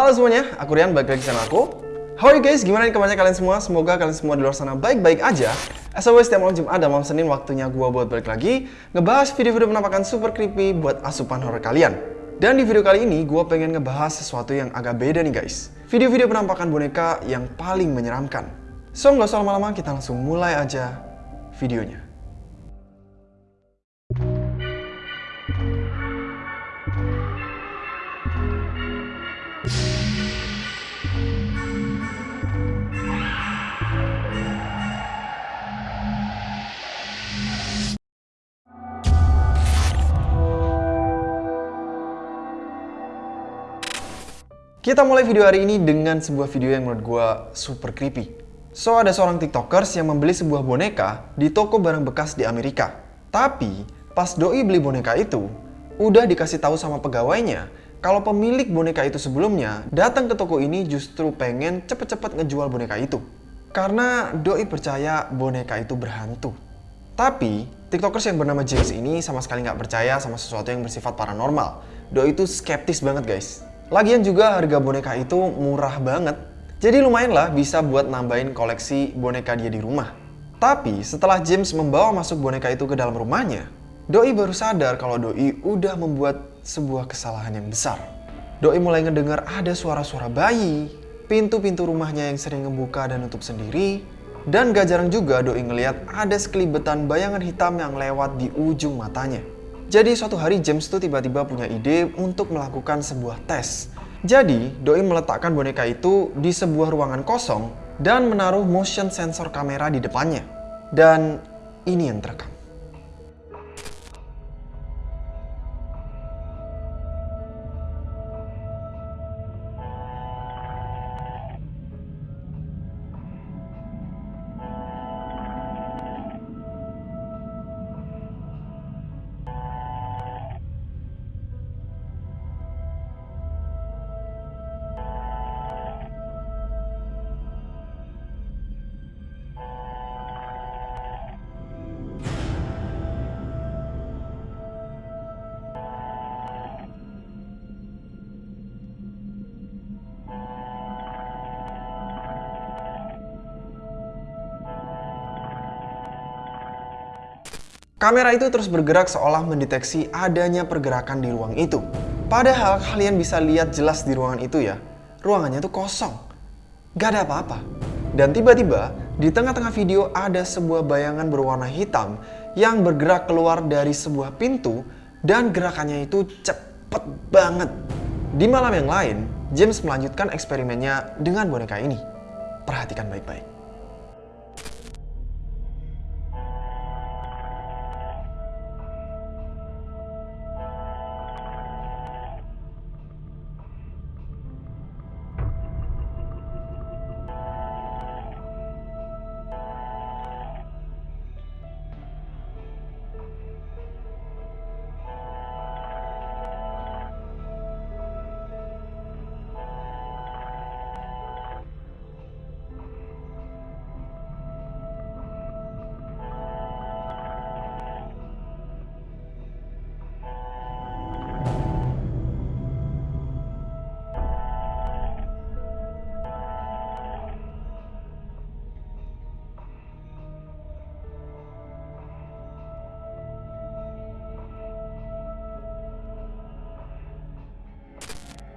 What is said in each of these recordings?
Halo semuanya, aku Rian, balik lagi sama aku. How are you guys? Gimana nih kabarnya kalian semua? Semoga kalian semua di luar sana baik-baik aja. As always, setiap malam Jumat dan malam Senin waktunya gua buat balik lagi ngebahas video-video penampakan super creepy buat asupan horror kalian. Dan di video kali ini, gua pengen ngebahas sesuatu yang agak beda nih guys. Video-video penampakan boneka yang paling menyeramkan. So, nggak usah lama-lama, kita langsung mulai aja videonya. Kita mulai video hari ini dengan sebuah video yang menurut gue super creepy. So, ada seorang tiktokers yang membeli sebuah boneka di toko barang bekas di Amerika. Tapi, pas doi beli boneka itu, udah dikasih tahu sama pegawainya kalau pemilik boneka itu sebelumnya datang ke toko ini justru pengen cepet-cepet ngejual boneka itu. Karena doi percaya boneka itu berhantu. Tapi, tiktokers yang bernama James ini sama sekali nggak percaya sama sesuatu yang bersifat paranormal. Doi itu skeptis banget guys. Lagian juga harga boneka itu murah banget. Jadi lumayan lah bisa buat nambahin koleksi boneka dia di rumah. Tapi setelah James membawa masuk boneka itu ke dalam rumahnya, Doi baru sadar kalau Doi udah membuat sebuah kesalahan yang besar. Doi mulai ngedengar ada suara-suara bayi, pintu-pintu rumahnya yang sering ngebuka dan nutup sendiri, dan gak jarang juga Doi ngeliat ada sekelibetan bayangan hitam yang lewat di ujung matanya. Jadi suatu hari James tuh tiba-tiba punya ide untuk melakukan sebuah tes. Jadi, Doi meletakkan boneka itu di sebuah ruangan kosong dan menaruh motion sensor kamera di depannya. Dan ini yang terekam. Kamera itu terus bergerak seolah mendeteksi adanya pergerakan di ruang itu. Padahal kalian bisa lihat jelas di ruangan itu ya, ruangannya itu kosong. Gak ada apa-apa. Dan tiba-tiba, di tengah-tengah video ada sebuah bayangan berwarna hitam yang bergerak keluar dari sebuah pintu dan gerakannya itu cepet banget. Di malam yang lain, James melanjutkan eksperimennya dengan boneka ini. Perhatikan baik-baik.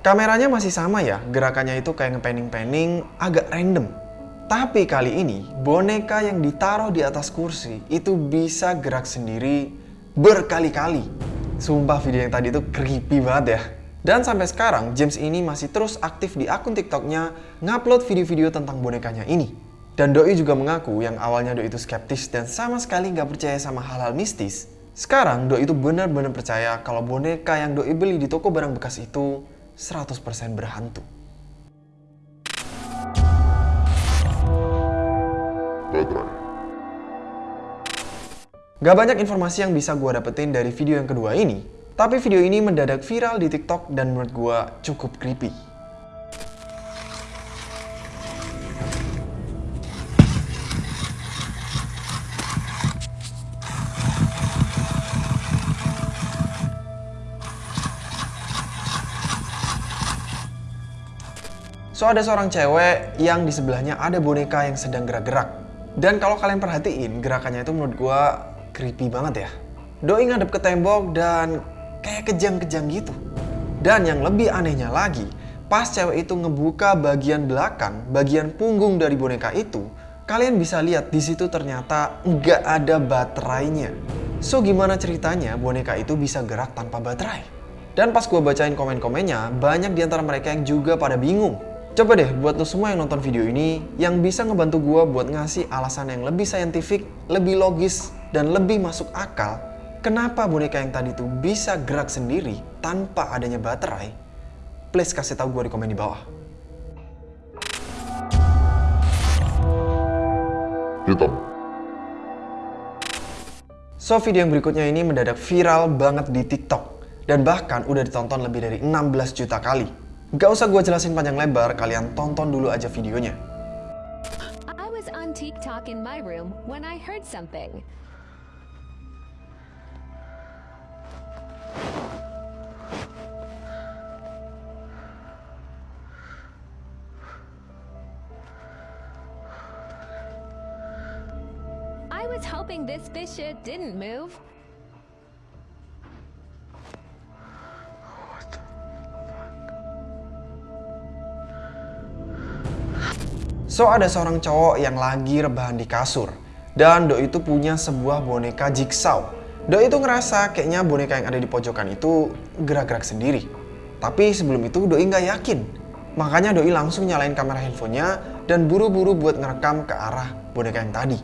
Kameranya masih sama ya, gerakannya itu kayak ngepanning-panning agak random. Tapi kali ini, boneka yang ditaruh di atas kursi itu bisa gerak sendiri berkali-kali. Sumpah video yang tadi itu creepy banget ya. Dan sampai sekarang, James ini masih terus aktif di akun TikToknya ngupload video-video tentang bonekanya ini. Dan Doi juga mengaku yang awalnya Doi itu skeptis dan sama sekali nggak percaya sama hal-hal mistis. Sekarang Doi itu benar-benar percaya kalau boneka yang Doi beli di toko barang bekas itu 100% berhantu. Gak banyak informasi yang bisa gue dapetin dari video yang kedua ini, tapi video ini mendadak viral di TikTok dan menurut gue cukup creepy. So ada seorang cewek yang di sebelahnya ada boneka yang sedang gerak-gerak. Dan kalau kalian perhatiin, gerakannya itu menurut gue creepy banget ya. Doi ngadep ke tembok dan kayak kejang-kejang gitu. Dan yang lebih anehnya lagi, pas cewek itu ngebuka bagian belakang, bagian punggung dari boneka itu, kalian bisa lihat di situ ternyata nggak ada baterainya. So gimana ceritanya boneka itu bisa gerak tanpa baterai? Dan pas gue bacain komen-komennya, banyak di antara mereka yang juga pada bingung. Coba deh buat lo semua yang nonton video ini, yang bisa ngebantu gue buat ngasih alasan yang lebih saintifik, lebih logis, dan lebih masuk akal, kenapa boneka yang tadi tuh bisa gerak sendiri tanpa adanya baterai, please kasih tahu gue di komen di bawah. Hitam. So, video yang berikutnya ini mendadak viral banget di TikTok dan bahkan udah ditonton lebih dari 16 juta kali. Gak usah gue jelasin panjang lebar, kalian tonton dulu aja videonya. I was on TikTok in my room when I heard something. I was hoping this fish didn't move. So ada seorang cowok yang lagi rebahan di kasur dan Doi itu punya sebuah boneka jigsaw. Doi itu ngerasa kayaknya boneka yang ada di pojokan itu gerak-gerak sendiri. Tapi sebelum itu Doi nggak yakin. Makanya Doi langsung nyalain kamera handphonenya dan buru-buru buat ngerekam ke arah boneka yang tadi.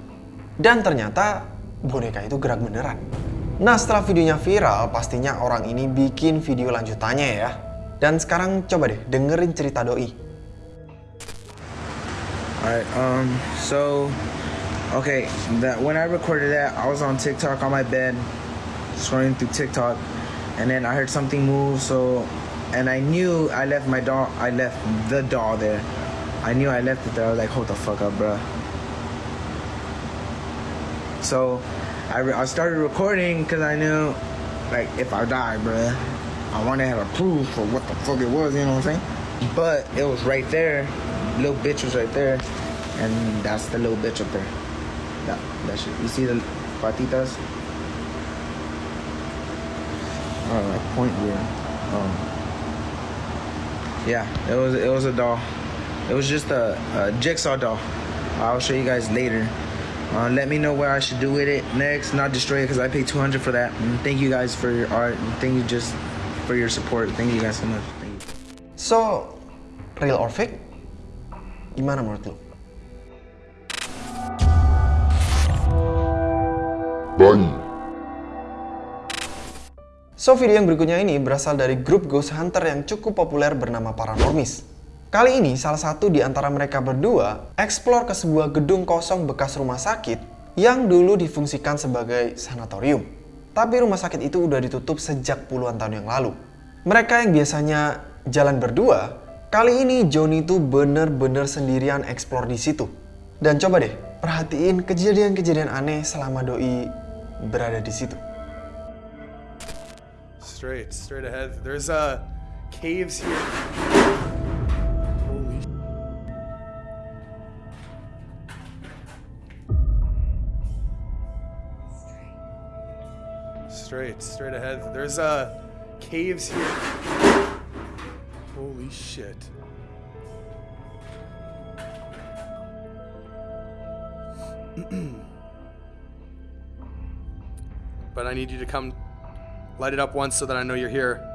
Dan ternyata boneka itu gerak beneran. Nah setelah videonya viral, pastinya orang ini bikin video lanjutannya ya. Dan sekarang coba deh dengerin cerita Doi. Alright, um, so, okay, that when I recorded that, I was on TikTok on my bed, scrolling through TikTok, and then I heard something move, so, and I knew I left my doll, I left the doll there. I knew I left it there, I was like, hold the fuck up, bro. So, I, I started recording because I knew, like, if I die, bro, I wanted to have a proof for what the fuck it was, you know what I'm saying? But it was right there, little bitch was right there, and that's the little bitch up there. That that shit. You see the patitas? Oh, like point here. Um, yeah, it was it was a doll. It was just a, a jigsaw doll. I'll show you guys later. Uh, let me know what I should do with it next. Not destroy it because I paid 200 for that. And thank you guys for your art. And thank you just for your support. Thank you guys so much. So, real or fake? Gimana menurut? Bayi. So, video yang berikutnya ini berasal dari grup ghost hunter yang cukup populer bernama Paranormis. Kali ini, salah satu di antara mereka berdua eksplor ke sebuah gedung kosong bekas rumah sakit yang dulu difungsikan sebagai sanatorium. Tapi rumah sakit itu udah ditutup sejak puluhan tahun yang lalu. Mereka yang biasanya jalan berdua Kali ini Johnny tuh bener-bener sendirian eksplor di situ. Dan coba deh, perhatiin kejadian-kejadian aneh selama Doi berada di situ. Straight, straight ahead. There's uh, caves here. Holy Straight, straight ahead. There's uh, caves here. Holy shit. but I need you to come light it up once so that I know you're here.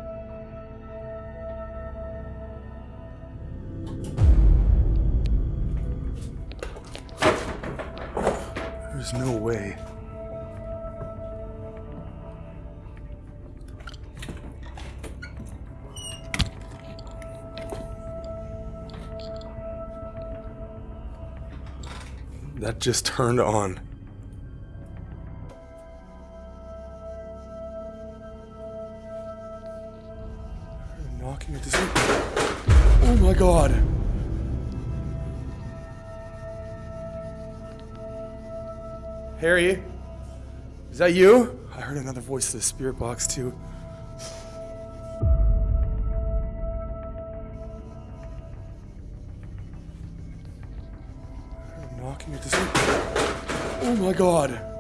There's no way. that just turned on. God. Harry, is that you? I heard another voice in the spirit box, too. knocking at this. Oh my god.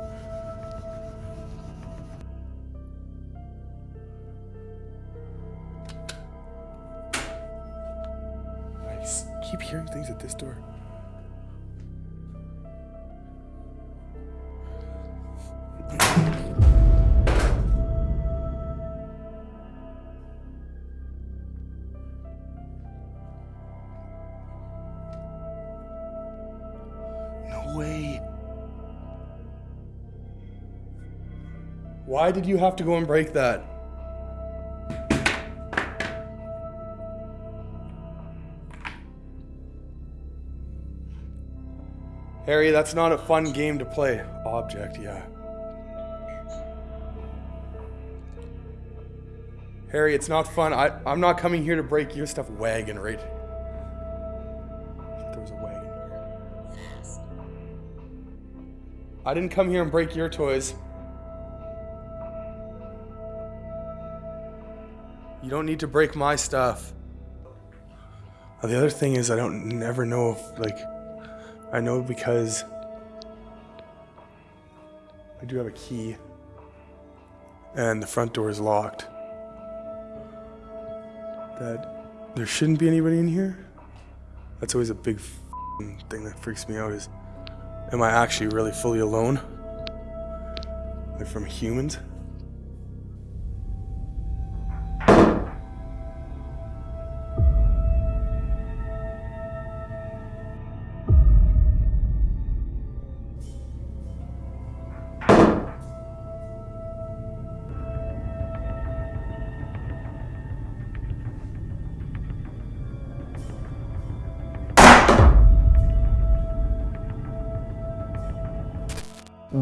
Way. Why did you have to go and break that? Harry, that's not a fun game to play. Object, yeah. Harry, it's not fun. I, I'm not coming here to break your stuff. Wagon, right? I didn't come here and break your toys. You don't need to break my stuff. The other thing is, I don't never know if, like, I know because I do have a key and the front door is locked. That there shouldn't be anybody in here. That's always a big thing that freaks me out is am I actually really fully alone? Like from humans?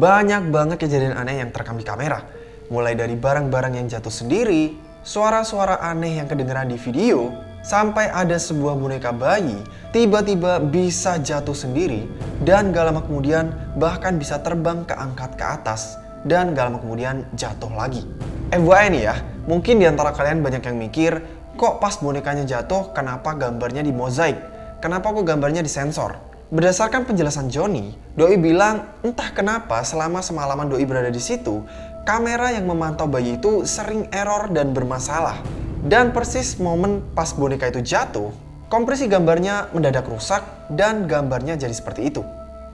Banyak banget kejadian aneh yang terekam di kamera. Mulai dari barang-barang yang jatuh sendiri, suara-suara aneh yang kedengeran di video, sampai ada sebuah boneka bayi tiba-tiba bisa jatuh sendiri dan gak lama kemudian bahkan bisa terbang keangkat ke atas dan gak lama kemudian jatuh lagi. FYI nih ya, mungkin di antara kalian banyak yang mikir, kok pas bonekanya jatuh kenapa gambarnya di mozaik? Kenapa kok gambarnya disensor? Berdasarkan penjelasan Johnny, Doi bilang entah kenapa selama semalaman Doi berada di situ, kamera yang memantau bayi itu sering error dan bermasalah. Dan persis momen pas boneka itu jatuh, kompresi gambarnya mendadak rusak dan gambarnya jadi seperti itu.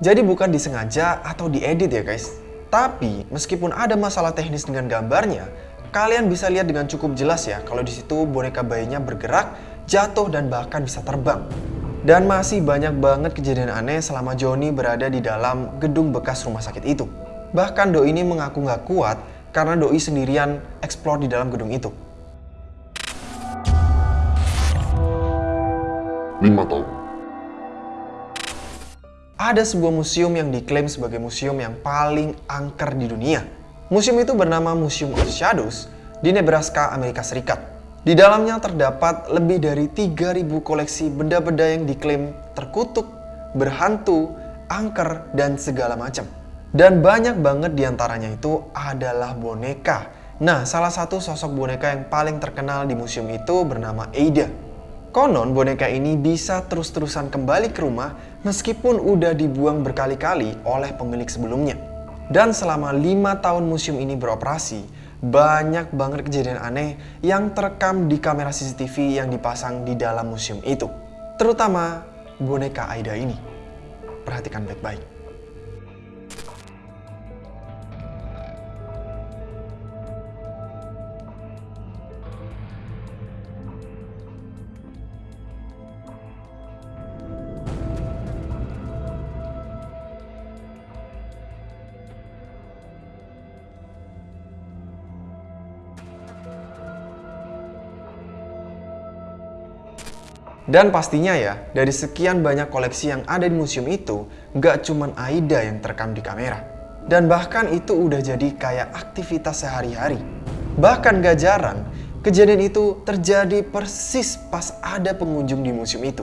Jadi bukan disengaja atau diedit ya guys. Tapi meskipun ada masalah teknis dengan gambarnya, kalian bisa lihat dengan cukup jelas ya kalau di situ boneka bayinya bergerak, jatuh dan bahkan bisa terbang. Dan masih banyak banget kejadian aneh selama Joni berada di dalam gedung bekas rumah sakit itu. Bahkan Doi ini mengaku nggak kuat karena Doi sendirian explore di dalam gedung itu. 5 tahun. Ada sebuah museum yang diklaim sebagai museum yang paling angker di dunia. Museum itu bernama Museum of Shadows di Nebraska, Amerika Serikat. Di dalamnya terdapat lebih dari 3000 koleksi benda-benda yang diklaim terkutuk, berhantu, angker, dan segala macam. Dan banyak banget di antaranya itu adalah boneka. Nah, salah satu sosok boneka yang paling terkenal di museum itu bernama Ada. Konon boneka ini bisa terus-terusan kembali ke rumah meskipun udah dibuang berkali-kali oleh pemilik sebelumnya. Dan selama lima tahun museum ini beroperasi, banyak banget kejadian aneh yang terekam di kamera CCTV yang dipasang di dalam museum itu. Terutama boneka Aida ini. Perhatikan baik-baik. Dan pastinya ya, dari sekian banyak koleksi yang ada di museum itu, nggak cuman Aida yang terekam di kamera. Dan bahkan itu udah jadi kayak aktivitas sehari-hari. Bahkan gak jarang, kejadian itu terjadi persis pas ada pengunjung di museum itu.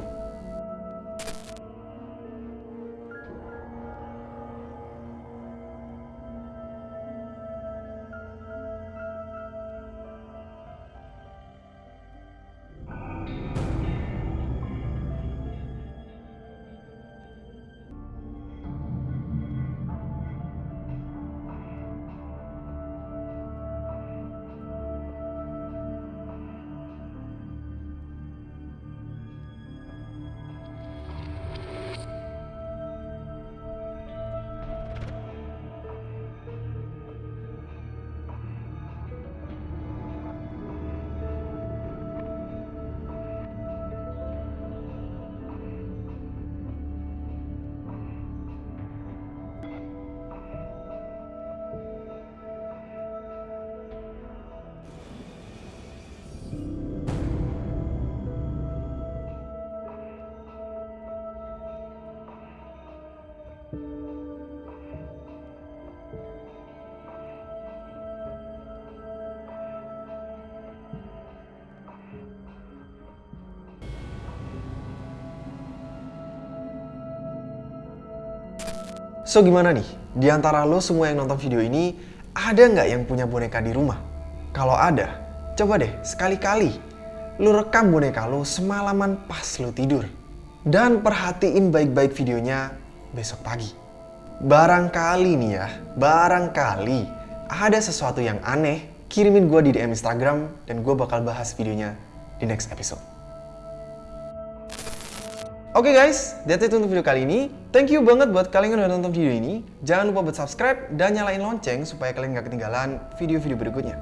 So gimana nih? Di antara lo semua yang nonton video ini, ada nggak yang punya boneka di rumah? Kalau ada, coba deh sekali-kali lo rekam boneka lo semalaman pas lo tidur. Dan perhatiin baik-baik videonya besok pagi. Barangkali nih ya, barangkali ada sesuatu yang aneh, kirimin gue di DM Instagram dan gue bakal bahas videonya di next episode. Oke guys, that's it untuk video kali ini. Thank you banget buat kalian yang udah nonton video ini. Jangan lupa buat subscribe dan nyalain lonceng supaya kalian gak ketinggalan video-video berikutnya.